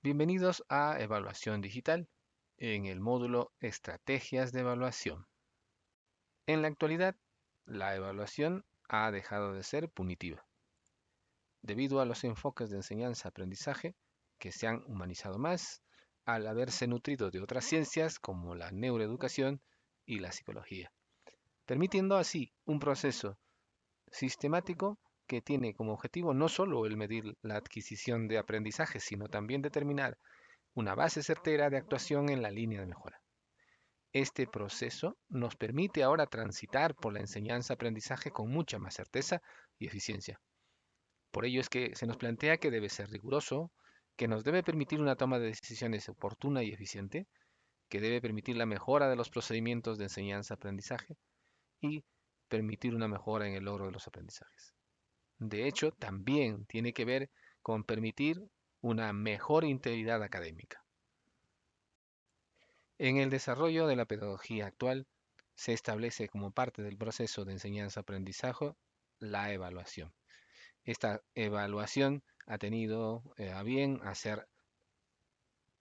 Bienvenidos a Evaluación Digital en el módulo Estrategias de Evaluación. En la actualidad, la evaluación ha dejado de ser punitiva, debido a los enfoques de enseñanza-aprendizaje que se han humanizado más al haberse nutrido de otras ciencias como la neuroeducación y la psicología, permitiendo así un proceso sistemático que tiene como objetivo no solo el medir la adquisición de aprendizaje, sino también determinar una base certera de actuación en la línea de mejora. Este proceso nos permite ahora transitar por la enseñanza-aprendizaje con mucha más certeza y eficiencia. Por ello es que se nos plantea que debe ser riguroso, que nos debe permitir una toma de decisiones oportuna y eficiente, que debe permitir la mejora de los procedimientos de enseñanza-aprendizaje y permitir una mejora en el logro de los aprendizajes. De hecho, también tiene que ver con permitir una mejor integridad académica. En el desarrollo de la pedagogía actual se establece como parte del proceso de enseñanza-aprendizaje la evaluación. Esta evaluación ha tenido eh, a bien a ser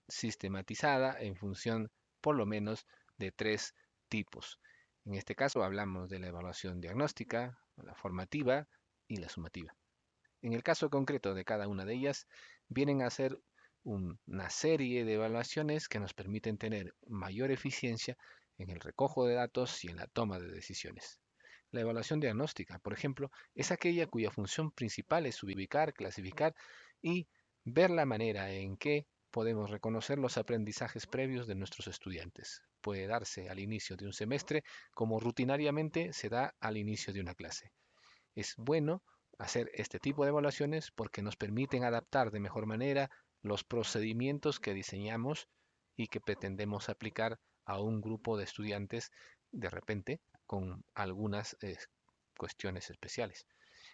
sistematizada en función por lo menos de tres tipos. En este caso hablamos de la evaluación diagnóstica, la formativa y la sumativa. En el caso concreto de cada una de ellas, vienen a ser una serie de evaluaciones que nos permiten tener mayor eficiencia en el recojo de datos y en la toma de decisiones. La evaluación diagnóstica, por ejemplo, es aquella cuya función principal es ubicar, clasificar y ver la manera en que podemos reconocer los aprendizajes previos de nuestros estudiantes. Puede darse al inicio de un semestre como rutinariamente se da al inicio de una clase. Es bueno hacer este tipo de evaluaciones porque nos permiten adaptar de mejor manera los procedimientos que diseñamos y que pretendemos aplicar a un grupo de estudiantes de repente con algunas eh, cuestiones especiales.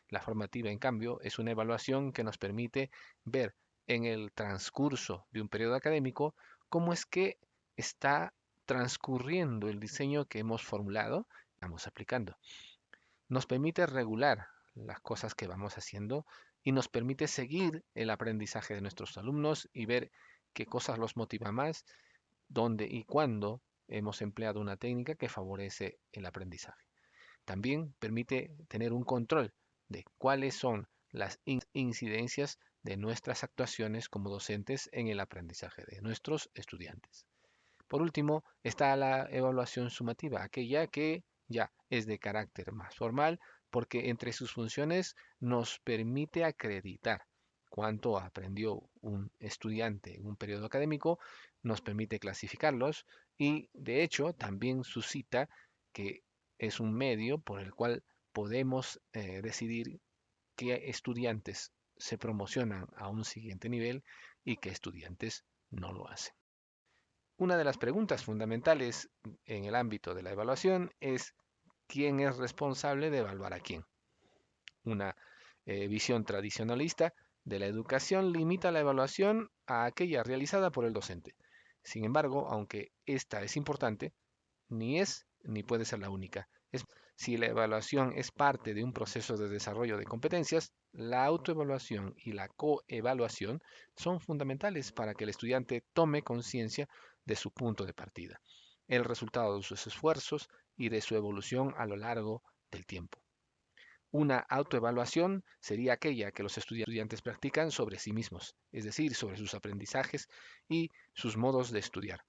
La formativa, en cambio, es una evaluación que nos permite ver en el transcurso de un periodo académico cómo es que está transcurriendo el diseño que hemos formulado, estamos aplicando nos permite regular las cosas que vamos haciendo y nos permite seguir el aprendizaje de nuestros alumnos y ver qué cosas los motiva más, dónde y cuándo hemos empleado una técnica que favorece el aprendizaje. También permite tener un control de cuáles son las incidencias de nuestras actuaciones como docentes en el aprendizaje de nuestros estudiantes. Por último, está la evaluación sumativa, aquella que ya es de carácter más formal porque entre sus funciones nos permite acreditar cuánto aprendió un estudiante en un periodo académico, nos permite clasificarlos y de hecho también suscita que es un medio por el cual podemos eh, decidir qué estudiantes se promocionan a un siguiente nivel y qué estudiantes no lo hacen. Una de las preguntas fundamentales en el ámbito de la evaluación es quién es responsable de evaluar a quién. Una eh, visión tradicionalista de la educación limita la evaluación a aquella realizada por el docente. Sin embargo, aunque esta es importante, ni es ni puede ser la única. si la evaluación es parte de un proceso de desarrollo de competencias, la autoevaluación y la coevaluación son fundamentales para que el estudiante tome conciencia de su punto de partida, el resultado de sus esfuerzos y de su evolución a lo largo del tiempo. Una autoevaluación sería aquella que los estudiantes practican sobre sí mismos, es decir, sobre sus aprendizajes y sus modos de estudiar,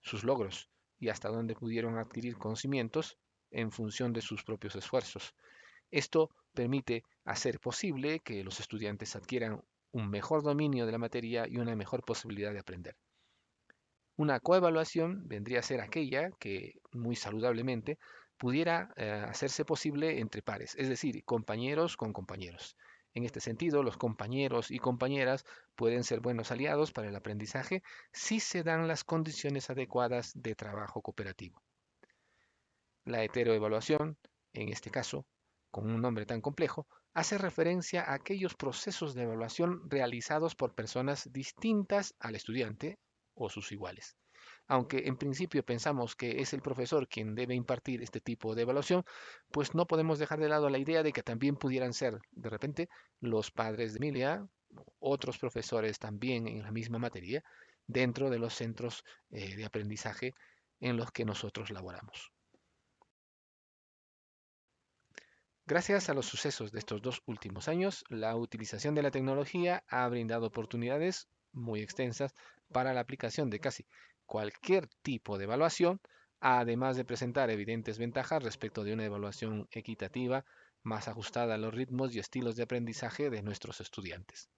sus logros y hasta dónde pudieron adquirir conocimientos en función de sus propios esfuerzos. Esto permite hacer posible que los estudiantes adquieran un mejor dominio de la materia y una mejor posibilidad de aprender. Una coevaluación vendría a ser aquella que, muy saludablemente, pudiera eh, hacerse posible entre pares, es decir, compañeros con compañeros. En este sentido, los compañeros y compañeras pueden ser buenos aliados para el aprendizaje si se dan las condiciones adecuadas de trabajo cooperativo. La heteroevaluación, en este caso, con un nombre tan complejo, hace referencia a aquellos procesos de evaluación realizados por personas distintas al estudiante o sus iguales. aunque en principio pensamos que es el profesor quien debe impartir este tipo de evaluación, pues no podemos dejar de lado la idea de que también pudieran ser de repente los padres de familia, otros profesores también en la misma materia, dentro de los centros eh, de aprendizaje en los que nosotros laboramos. Gracias a los sucesos de estos dos últimos años, la utilización de la tecnología ha brindado oportunidades muy extensas para la aplicación de casi cualquier tipo de evaluación, además de presentar evidentes ventajas respecto de una evaluación equitativa más ajustada a los ritmos y estilos de aprendizaje de nuestros estudiantes.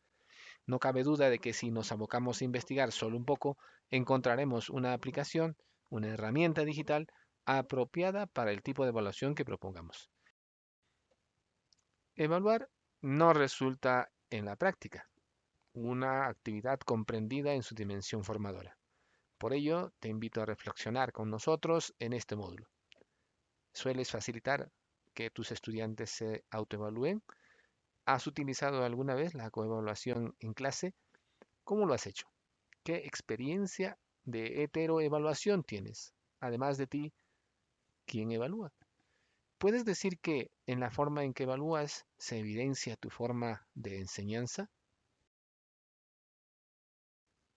No cabe duda de que si nos abocamos a investigar solo un poco, encontraremos una aplicación, una herramienta digital apropiada para el tipo de evaluación que propongamos. Evaluar no resulta en la práctica una actividad comprendida en su dimensión formadora. Por ello, te invito a reflexionar con nosotros en este módulo. ¿Sueles facilitar que tus estudiantes se autoevalúen? ¿Has utilizado alguna vez la coevaluación en clase? ¿Cómo lo has hecho? ¿Qué experiencia de heteroevaluación tienes? Además de ti, ¿quién evalúa? ¿Puedes decir que en la forma en que evalúas se evidencia tu forma de enseñanza?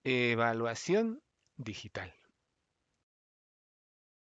Evaluación digital.